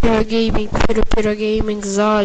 Pyro Gaming, Pyro Pyro Gaming za